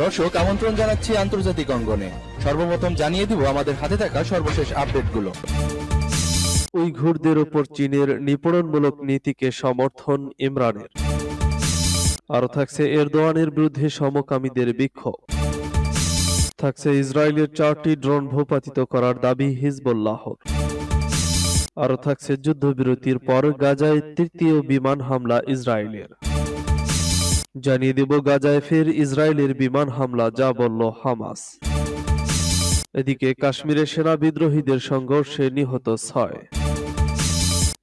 দর্শক, আমন্ত্রণ জানাচ্ছি আন্তর্জাতিক অঙ্গনে। সর্বপ্রথম জানিয়ে দিব আমাদের হাতে থাকা সর্বশেষ আপডেটগুলো। উইঘুরদের ওপর চীনের নিপীড়নমূলক নীতিকে সমর্থন ইমরানের। আরও থাকছে এরদোয়ানের বিরুদ্ধে সমকামীদের বিক্ষোভ। থাকছে ইসরায়েলের চারটি ড্রোন ভূপাতিত করার দাবি হিজবুল্লাহ আরও থাকছে যুদ্ধবিরতির পর গাজায় তৃতীয় বিমান হামলা ইসরায়েলের। জানিয়ে দেব গাজায় ফের ইসরায়েলের বিমান হামলা, যা বলল হামাস। এদিকে কাশ্মীরে সেনা বিদ্রোহীদের সংঘর্ষে নিহত ছয়।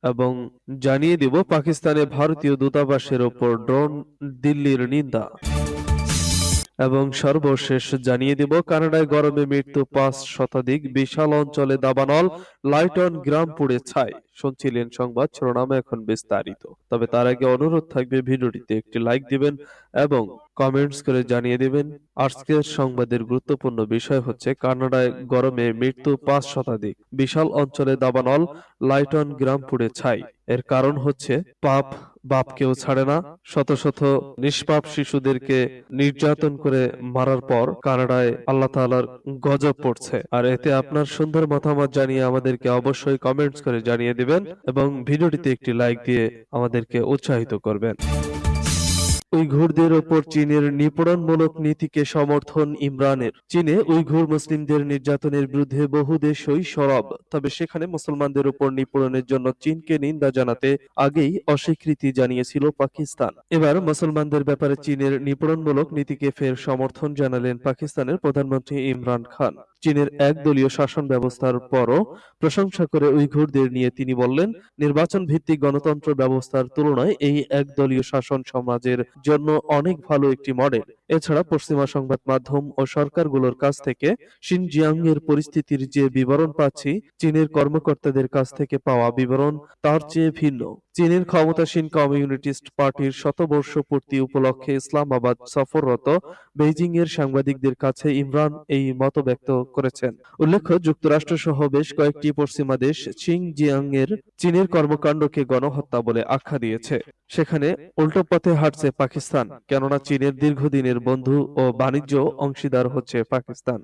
এবং জানিয়ে দেব পাকিস্তানে ভারতীয় দূতাবাসের ওপর ড্রোন দিল্লির নিন্দা। এবং সর্বশেষ জানিয়ে দেব কানাডায় গরমে মৃত্যু পাঁচ শতাধিক বিশাল অঞ্চলে দাবানল, লাইটন গ্রাম পুড়ে ছাই। শুনছিলেন সংবাদ, শিরোনামে এখন বিস্তারিত। তবে তার আগে অনুরোধ থাকবে ভিডিওটিতে একটি লাইক দিবেন এবং কমেন্টস করে জানিয়ে দিবেন। আজকের সংবাদের গুরুত্বপূর্ণ বিষয় হচ্ছে কানাডায় গরমে মৃত্যু পাঁচ শতাধিক। বিশাল অঞ্চলে দাবানল, লাইটন গ্রাম পুড়ে ছাই। এর কারণ হচ্ছে পাপ বাপকেও ছাড়ে না। শত শত নিষ্পাপ শিশুদেরকে নির্যাতন করে মারার পর কানাডায় আল্লাহ তাআলার গজব পড়ছে। আর এতে আপনার সুন্দর মতামত জানিয়ে আমাদেরকে অবশ্যই কমেন্টস করে জানিয়ে দিবেন। এবং ভিডিওটিতে একটি লাইক দিয়ে আমাদেরকে উৎসাহিত করবেন। উইঘুরদের ওপর চীনের নিপীড়নমূলক নীতিকে সমর্থন ইমরানের। চীনে উইঘুর মুসলিমদের নির্যাতনের বিরুদ্ধে বহু দেশই সরব। তবে সেখানে মুসলমানদের উপর নিপীড়নের জন্য চীনকে নিন্দা জানাতে আগেই অস্বীকৃতি জানিয়েছিল পাকিস্তান। এবার মুসলমানদের ব্যাপারে চীনের নিপীড়নমূলক নীতিকে ফের সমর্থন জানালেন পাকিস্তানের প্রধানমন্ত্রী ইমরান খান। চীনের একদলীয় শাসন ব্যবস্থার পরও প্রশংসা করে উইঘুরদের নিয়ে তিনি বললেন নির্বাচন ভিত্তিক গণতন্ত্র ব্যবস্থার তুলনায় এই একদলীয় শাসন সমাজের জন্য অনেক ভালো একটি মডেল এছাড়া পশ্চিমা সংবাদ মাধ্যম ও সরকারগুলোর কাছ থেকে শিনজিয়াং এর পরিস্থিতির যে বিবরণ পাচ্ছি চীনের কর্মকর্তাদের কাছ থেকে পাওয়া বিবরণ তার চেয়ে ভিন্ন। চীনের ক্ষমতাসীন কমিউনিস্ট পার্টির শতবর্ষ পূর্তি উপলক্ষে ইসলামাবাদ সফররত বেইজিং এর সাংবাদিকদের কাছে ইমরান এই মত ব্যক্ত করেছেন। উল্লেখ্য যুক্তরাষ্ট্র সহ বেশ কয়েকটি পশ্চিমা দেশ শিনজিয়াং এর চীনের কর্মকাণ্ডকে গণহত্যা বলে আখ্যা দিয়েছে। সেখানে উল্টো পথে হাঁটছে পাকিস্তান কেননা চীনের দীর্ঘদিনের বন্ধু ও বাণিজ্য অংশীদার হচ্ছে পাকিস্তান।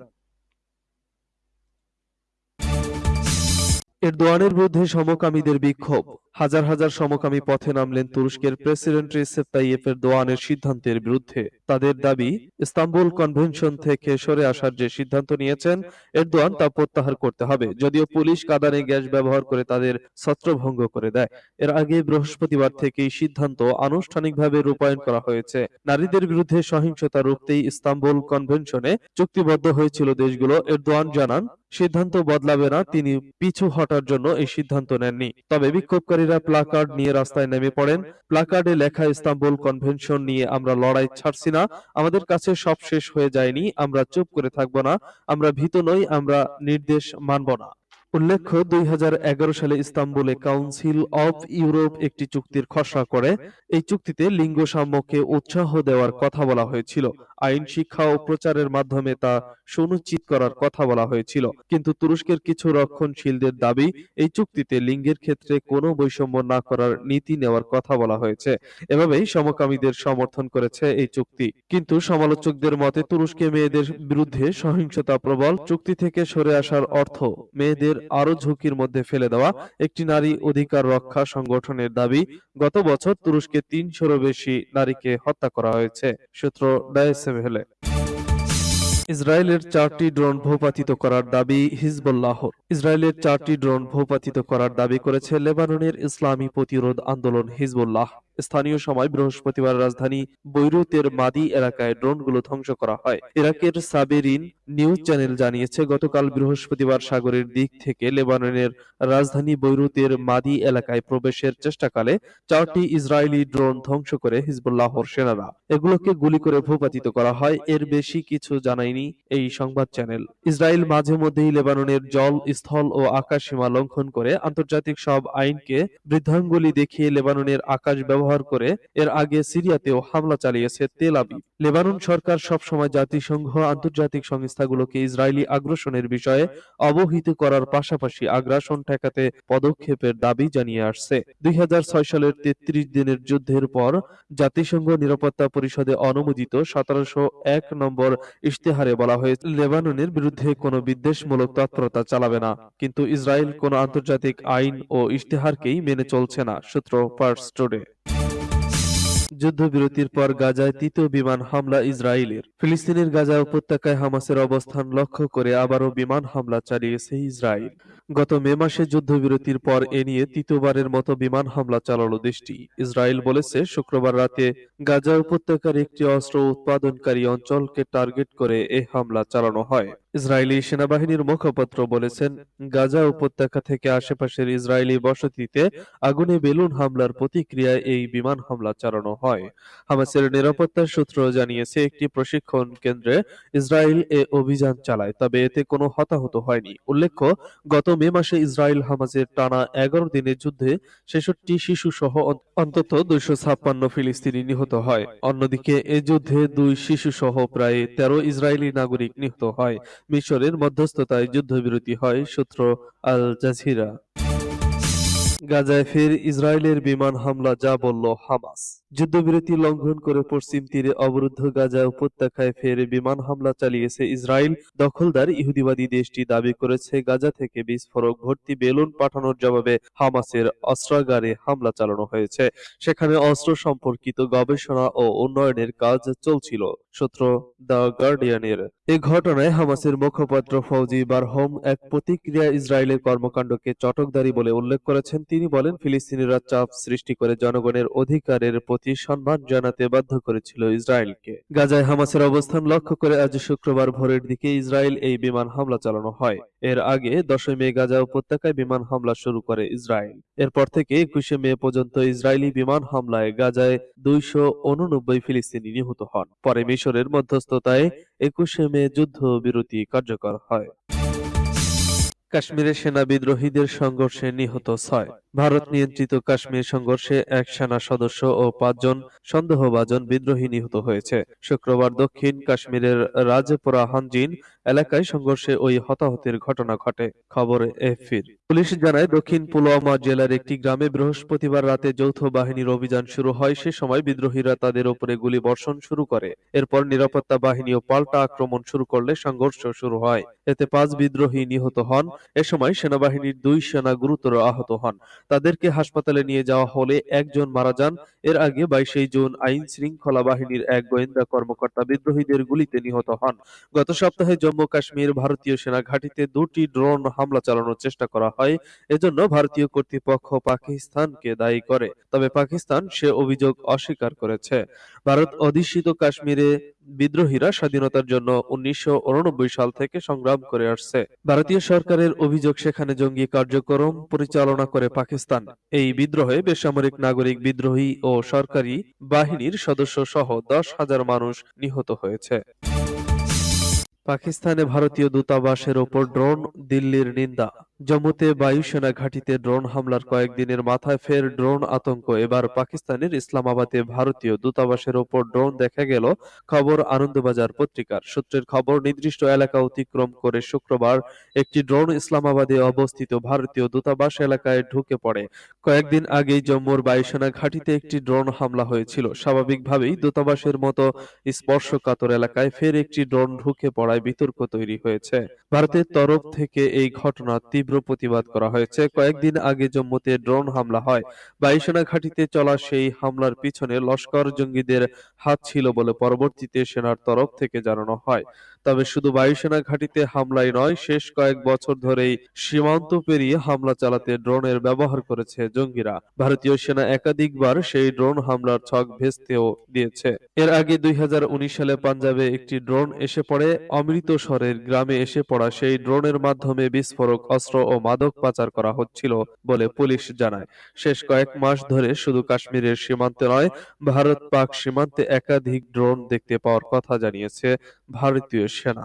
এরদোয়ানের বিরুদ্ধে সমকামীদের বিক্ষোভ। হাজার হাজার সমকামী পথে নামলেন তুরস্কের প্রেসিডেন্ট রিসেপ তাইয়েফ এরদোয়ানের সিদ্ধান্তের বিরুদ্ধে। তাদের দাবি, ইস্তাম্বুল কনভেনশন থেকে সরে আসার যে সিদ্ধান্ত নিয়েছেন এরদোয়ান তা প্রত্যাহার করতে হবে, যদিও পুলিশ কাদানে গ্যাস ব্যবহার করে তাদের ছত্রভঙ্গ করে দেয়। এর আগে বৃহস্পতিবার থেকেই সিদ্ধান্ত আনুষ্ঠানিকভাবে রূপায়ণ করা হয়েছে। নারীদের বিরুদ্ধে সহিংসতা রুখতেই ইস্তাম্বুল কনভেনশনে চুক্তিবদ্ধ হয়েছিল দেশগুলো। এরদোয়ান জানান সিদ্ধান্ত বদলাবে না, তিনি পিছু হটার জন্য এই সিদ্ধান্ত নেননি। তবে বিক্ষোভকারীরা প্লাকার্ড নিয়ে রাস্তায় নেমে পড়েন। প্লাকার্ডে লেখা ইস্তাম্বুল কনভেনশন নিয়ে আমরা লড়াই ছাড়ছি না। আমাদের কাছে সব শেষ হয়ে যায়নি, আমরা চুপ করে থাকব না, আমরা ভীত নই, আমরা নির্দেশ মানব না। উল্লেখ্য, দুই হাজার এগারো সালে ইস্তাম্বুলে কাউন্সিল অব ইউরোপ একটি চুক্তির খসড়া করে। এই চুক্তিতে লিঙ্গ সাম্যকে উৎসাহ দেওয়ার কথা বলা হয়েছিল। আইন, শিক্ষা ও প্রচারের মাধ্যমে তা সুনিশ্চিত করার কথা বলা হয়েছিল। কিন্তু তুরস্কের কিছু রক্ষণশীলদের দাবি, এই চুক্তিতে লিঙ্গের ক্ষেত্রে কোনো বৈষম্য না করার নীতি নেওয়ার কথা বলা হয়েছে। এভাবেই সমকামীদের সমর্থন করেছে এই চুক্তি। কিন্তু সমালোচকদের মতে, তুরস্কে মেয়েদের বিরুদ্ধে সহিংসতা প্রবল। চুক্তি থেকে সরে আসার অর্থ, মেয়েদের আরও ঝুঁকির মধ্যে ফেলে দেওয়া একটি নারী অধিকার রক্ষা সংগঠনের দাবি, গত বছর তুরস্কে তিনশোরও বেশি নারীকে হত্যা করা হয়েছে, সূত্র ডায়েসেভেলে ইসরায়েলের চারটি ড্রোন ভূপাতিত করার দাবি হিজবুল্লাহর। ইসরায়েলের চারটি ড্রোন ভূপাতিত করার দাবি করেছে লেবাননের ইসলামী প্রতিরোধ আন্দোলন হিজবুল্লাহ। স্থানীয় সময় বৃহস্পতিবার রাজধানী বৈরুতের মাদি এলাকায় ড্রোনগুলো ধ্বংস করা হয়। ইরাকের সাবেরিন নিউজ চ্যানেল জানিয়েছে, গতকাল বৃহস্পতিবার সাগরের দিক থেকে লেবাননের রাজধানী বৈরুতের মাদি এলাকায় প্রবেশের চেষ্টাকালে চারটি ইসরায়েলি ড্রোন ধ্বংস করে হিজবুল্লাহর সেনারা। এগুলোকে গুলি করে ভূপাতিত করা হয়। এর বেশি কিছু জানায়নি এই সংবাদ চ্যানেল। ইসরায়েল মাঝে মধ্যেই লেবাননের জল, স্থল ও আকাশ সীমা লঙ্ঘন করে আন্তর্জাতিক সব আইনকে বৃদ্ধাঙ্গুলি দেখিয়ে লেবাননের আকাশ ব্যবহার ব্যবহার করে এর আগে সিরিয়াতেও হামলা চালিয়েছে তেল আবিব। লেবানন সরকার সবসময় জাতিসংঘ, আন্তর্জাতিক সংস্থাগুলোকে ইসরায়েলি আগ্রাসনের বিষয়ে অবহিত করার পাশাপাশি আগ্রাসন ঠেকাতে পদক্ষেপের দাবি জানিয়ে আসছে। দুই সালের তেত্রিশ দিনের যুদ্ধের পর জাতিসংঘ নিরাপত্তা পরিষদে অনুমোদিত সতেরোশো এক নম্বর ইশতেহারে বলা হয়েছে, লেবাননের বিরুদ্ধে কোনো বিদ্বেষমূলক তৎপরতা চালাবে না। কিন্তু ইসরায়েল কোনো আন্তর্জাতিক আইন ও ইশতেহারকেই মেনে চলছে না, সূত্র পার্স টুডে। যুদ্ধবিরতির পর গাজায় তৃতীয় বিমান হামলা ইসরায়েলের। ফিলিস্তিনের গাজা উপত্যকায় হামাসের অবস্থান লক্ষ্য করে আবারও বিমান হামলা চালিয়েছে ইসরায়েল। গত মে মাসে যুদ্ধবিরতির পর এ নিয়ে তৃতীয়বারের মতো বিমান হামলা চালালো দেশটি। ইসরায়েল বলেছে, শুক্রবার রাতে গাজা উপত্যকার একটি অস্ত্র উৎপাদনকারী অঞ্চলকে টার্গেট করে এ হামলা চালানো হয়। ইসরায়েলি সেনাবাহিনীর মুখপাত্র বলেছেন, গাজা উপত্যকা থেকে আশেপাশের ইসরায়েলি বসতিতে আগুনে বেলুন হামলার প্রতিক্রিয়ায় এই বিমান হামলা চালানো হয়। হামাসের নিরাপত্তা সূত্র জানিয়েছে, একটি প্রশিক্ষণ কেন্দ্রে ইসরায়েল এ অভিযান চালায়, তবে এতে কোনো হতাহত হয়নি। উল্লেখ্য, গত মে মাসে ইসরায়েল হামাসের টানা এগারো দিনের যুদ্ধে ছেষট্টি শিশু সহ অন্তত দুইশো ছাপ্পান্ন ফিলিস্তিনি নিহত হয়। অন্যদিকে এ যুদ্ধে দুই শিশু সহ প্রায় তেরো ইসরায়েলি নাগরিক নিহত হয়। মিশরের মধ্যস্থতায় যুদ্ধবিরতি হয় সূত্র আল জাজিরা। গাজায় ফের ইসরায়েলের বিমান হামলা, যা বলল হামাস। যুদ্ধবিরতি লঙ্ঘন করে পশ্চিম তীরে অবরুদ্ধ গাজা উপত্যকায় ফের বিমান হামলা চালিয়েছে ইসরায়েল। দখলদার ইহুদিবাদী দেশটি দাবি করেছে, গাজা থেকে বিস্ফোরক ভর্তি বেলুন পাঠানোর জবাবে হামাসের অস্ত্রাগারে হামলা চালানো হয়েছে। সেখানে অস্ত্র সম্পর্কিত গবেষণা ও উন্নয়নের কাজ চলছিল, সূত্র দ্য গার্ডিয়ানের। এ ঘটনায় হামাসের মুখপাত্র ফৌজি বারহম এক প্রতিক্রিয়া ইসরায়েলের কর্মকাণ্ডকে চটকদারি বলে উল্লেখ করেছেন। তিনি বলেন, ফিলিস্তিনিরা চাপ সৃষ্টি করে জনগণের অধিকারের সম্মান জানাতে বাধ্য করেছিল ইসরায়েলকে। গাজায় হামাসের অবস্থান লক্ষ্য করে আজ শুক্রবার ভোরের দিকে ইসরায়েল এই বিমান হামলা চালানো হয়। এর আগে দশই মে গাজা উপত্যকায় বিমান হামলা শুরু করে ইসরায়েল। এরপর থেকে একুশে মে পর্যন্ত ইসরায়েলি বিমান হামলায় গাজায় দুইশো উননব্বই ফিলিস্তিনি নিহত হন। পরে মিশরের মধ্যস্থতায় একুশে মে যুদ্ধ বিরতি কার্যকর হয়। কাশ্মীরে সেনা বিদ্রোহীদের সংঘর্ষে নিহত ছয়। ভারত নিয়ন্ত্রিত কাশ্মীর সংঘর্ষে এক সেনা সদস্য ও পাঁচজন সন্দেহভাজন বিদ্রোহী নিহত হয়েছে। শুক্রবার দক্ষিণ কাশ্মীরের রাজপুরা হানজিন এলাকায় সংঘর্ষে ওই হতাহতের ঘটনা ঘটে। খবর এফির পুলিশ জানায়, দক্ষিণ পুলওয়ামা জেলার একটি গ্রামে বৃহস্পতিবার রাতে যৌথ বাহিনীর অভিযান শুরু হয়। সে সময় বিদ্রোহীরা তাদের উপরে গুলি বর্ষণ শুরু করে। এরপর নিরাপত্তা বাহিনীও পাল্টা আক্রমণ শুরু করলে সংঘর্ষ শুরু হয়। এতে পাঁচ বিদ্রোহী নিহত হন। এ সময় সেনাবাহিনীর দুই সেনা গুরুতর আহত হন। তাদেরকে হাসপাতালে নিয়ে যাওয়া হলে একজন মারা যান। এর আগে বাইশে জুন আইন শৃঙ্খলা বাহিনীর এক গোয়েন্দা কর্মকর্তা বিদ্রোহীদের গুলিতে নিহত হন। গত সপ্তাহে জম্মু কাশ্মীর ভারতীয় সেনা ঘাঁটিতে দুটি ড্রোন হামলা চালানোর চেষ্টা করা হয়। এজন্য ভারতীয় কর্তৃপক্ষ পাকিস্তানকে দায়ী করে। তবে পাকিস্তান সে অভিযোগ অস্বীকার করেছে। ভারত অধিষ্ঠিত কাশ্মীরে বিদ্রোহীরা স্বাধীনতার জন্য উনিশশো উননব্বই সাল থেকে সংগ্রাম করে আসছে। ভারতীয় সরকারের অভিযোগ সেখানে জঙ্গি কার্যক্রম পরিচালনা করে পাকিস্তান। এই বিদ্রোহে বেসামরিক নাগরিক বিদ্রোহী ও সরকারি বাহিনীর সদস্য সহ দশ হাজার মানুষ নিহত হয়েছে। পাকিস্তানে ভারতীয় দূতাবাসের ওপর ড্রোন দিল্লির নিন্দা। জম্মুতে বায়ুসেনা ঘাঁটিতে ড্রোন হামলার কয়েকদিনের মাথায় ফের ড্রোন আতঙ্ক। এবার পাকিস্তানের ইসলামাবাদে ভারতীয় দূতাবাসের ওপর ড্রোন দেখা গেল খবর আনন্দবাজার পত্রিকার। সূত্রের খবর, নির্দিষ্ট এলাকা অতিক্রম করে শুক্রবার একটি ড্রোন ইসলামাবাদে অবস্থিত ভারতীয় দূতাবাস এলাকায় ঢুকে পড়ে। কয়েকদিন আগেই জম্মুর বায়ুসেনা ঘাঁটিতে একটি ড্রোন হামলা হয়েছিল। স্বাভাবিকভাবেই দূতাবাসের মতো স্পর্শকাতর এলাকায় ফের একটি ড্রোন ঢুকে পড়ায় বিতর্ক তৈরি হয়েছে। ভারতের তরফ থেকে এই ঘটনা তীব্র প্রতিবাদ করা হয়েছে। কয়েকদিন আগে জম্মুতে ড্রোন হামলা হয়। বায়ুসেনা ঘাঁটিতে চলা সেই হামলার পিছনে লস্কর জঙ্গিদের হাত ছিল বলে পরবর্তীতে সেনার তরফ থেকে জানানো হয়। তবে শুধু বায়ুসেনা ঘাঁটিতে হামলাই নয়, শেষ কয়েক বছর ধরেই সীমান্ত পেরিয়ে হামলা চালাতে ড্রোনের ব্যবহার করেছে জঙ্গিরা। ভারতীয় সেনা একাধিকবার সেই ড্রোন হামলার ছক ভেস্তেও দিয়েছে। এর আগে দুই সালে পাঞ্জাবে একটি ড্রোন এসে পড়ে অমৃতসরের গ্রামে এসে পড়া সেই ড্রোনের মাধ্যমে বিস্ফোরক অস্ত্র ও মাদক পাচার করা হচ্ছিল বলে পুলিশ জানায়। শেষ কয়েক মাস ধরে শুধু কাশ্মীরের সীমান্তে নয়, ভারত পাক সীমান্তে একাধিক ড্রোন দেখতে পাওয়ার কথা জানিয়েছে ভারতীয় সেনা।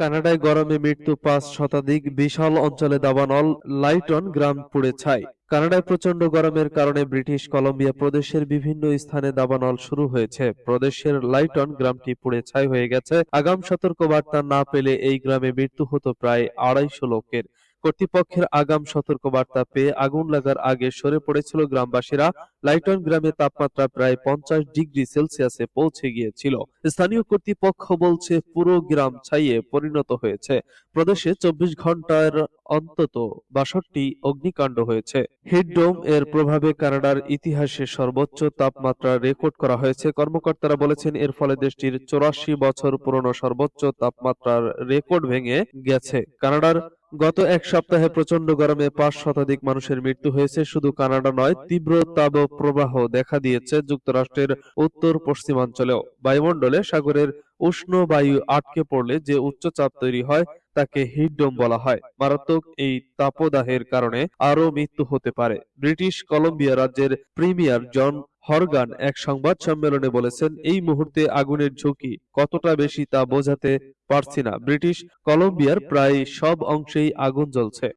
কানাডায় গরমে মৃত্যু পাঁচ শতাধিক বিশাল অঞ্চলে দাবানল লাইটন গ্রাম পুড়ে ছাই। কানাডায় প্রচণ্ড গরমের কারণে ব্রিটিশ কলম্বিয়া প্রদেশের বিভিন্ন স্থানে দাবানল শুরু হয়েছে। প্রদেশের লাইটন গ্রামটি পুড়ে ছাই হয়ে গেছে। আগাম সতর্কবার্তা না পেলে এই গ্রামে মৃত্যু হতো প্রায় আড়াইশো লোকের। কর্তৃপক্ষের আগাম সতর্কবার্তা পেয়ে আগুন লাগার আগে সরে পড়েছিল গ্রামবাসীরা। লাইটন গ্রামে তাপমাত্রা প্রায় পঞ্চাশ ডিগ্রি সেলসিয়াসে পৌঁছে গিয়েছিল। স্থানীয় কর্তৃপক্ষ বলছে, পুরো গ্রাম ছাইয়ে পরিণত হয়েছে। প্রদেশে চব্বিশ ঘণ্টার অন্তত বাষট্টি অগ্নিকাণ্ড হয়েছে। হিটডোম এর প্রভাবে কানাডার ইতিহাসে সর্বোচ্চ তাপমাত্রা রেকর্ড করা হয়েছে। কর্মকর্তারা বলেছেন, এর ফলে দেশটির চৌরাশি বছর পুরনো সর্বোচ্চ তাপমাত্রার রেকর্ড ভেঙে গেছে। কানাডার গত এক সপ্তাহে প্রচণ্ড গরমে পাঁচ শতাধিক মানুষের মৃত্যু হয়েছে। শুধু কানাডা নয়, তীব্র তাপ প্রবাহ দেখা দিয়েছে যুক্তরাষ্ট্রের উত্তর পশ্চিমাঞ্চলেও বায়ুমণ্ডলে সাগরের উষ্ণ বায়ু আটকে পড়লে যে উচ্চচাপ তৈরি হয় তাকে হিটডোম বলা হয়। মারাত্মক এই তাপদাহের কারণে আরও মৃত্যু হতে পারে। ব্রিটিশ কলম্বিয়া রাজ্যের প্রিমিয়ার জন হরগান এক সংবাদ সম্মেলনে বলেছেন, এই মুহূর্তে আগুনের ঝুঁকি কতটা বেশি তা বোঝাতে পারছি না। ব্রিটিশ কলম্বিয়ার প্রায় সব অংশেই আগুন জ্বলছে।